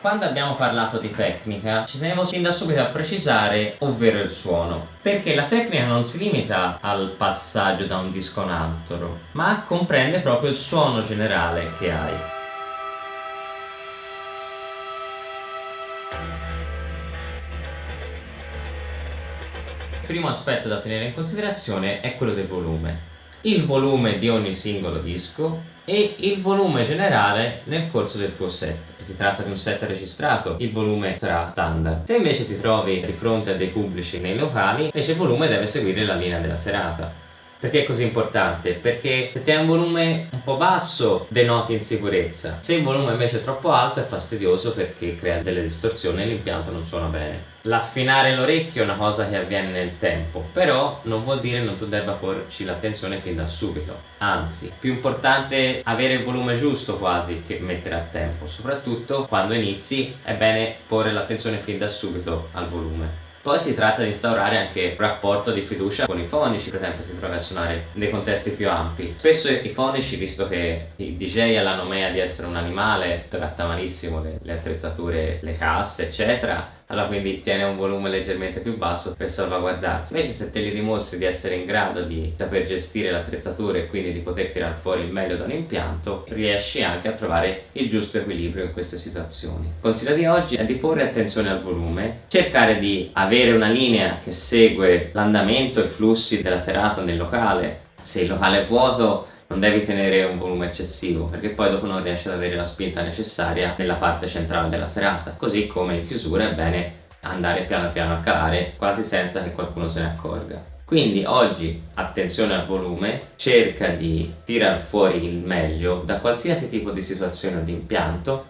Quando abbiamo parlato di tecnica ci tenevo fin da subito a precisare ovvero il suono. Perché la tecnica non si limita al passaggio da un disco a un altro ma comprende proprio il suono generale che hai. Il primo aspetto da tenere in considerazione è quello del volume il volume di ogni singolo disco e il volume generale nel corso del tuo set. Se si tratta di un set registrato, il volume sarà standard. Se invece ti trovi di fronte a dei pubblici nei locali, invece il volume deve seguire la linea della serata. Perché è così importante? Perché se ti hai un volume un po' basso denoti insicurezza, se il volume invece è troppo alto è fastidioso perché crea delle distorsioni e l'impianto non suona bene. L'affinare l'orecchio è una cosa che avviene nel tempo, però non vuol dire non tu debba porci l'attenzione fin da subito. Anzi, più importante avere il volume giusto quasi che mettere a tempo, soprattutto quando inizi è bene porre l'attenzione fin da subito al volume. Poi si tratta di instaurare anche un rapporto di fiducia con i fonici, per esempio si trova a suonare in dei contesti più ampi. Spesso i fonici, visto che i DJ hanno la nomea di essere un animale, tratta malissimo le, le attrezzature, le casse, eccetera, allora quindi tiene un volume leggermente più basso per salvaguardarsi. Invece se te li dimostri di essere in grado di saper gestire l'attrezzatura e quindi di poter tirare fuori il meglio da un impianto, riesci anche a trovare il giusto equilibrio in queste situazioni. Il consiglio di oggi è di porre attenzione al volume, cercare di avere una linea che segue l'andamento e i flussi della serata nel locale. Se il locale è vuoto non devi tenere un volume eccessivo perché poi dopo non riesci ad avere la spinta necessaria nella parte centrale della serata così come in chiusura è bene andare piano piano a calare quasi senza che qualcuno se ne accorga quindi oggi attenzione al volume, cerca di tirar fuori il meglio da qualsiasi tipo di situazione o di impianto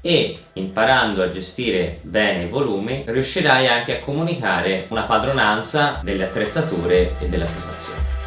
e imparando a gestire bene i volumi riuscirai anche a comunicare una padronanza delle attrezzature e della situazione.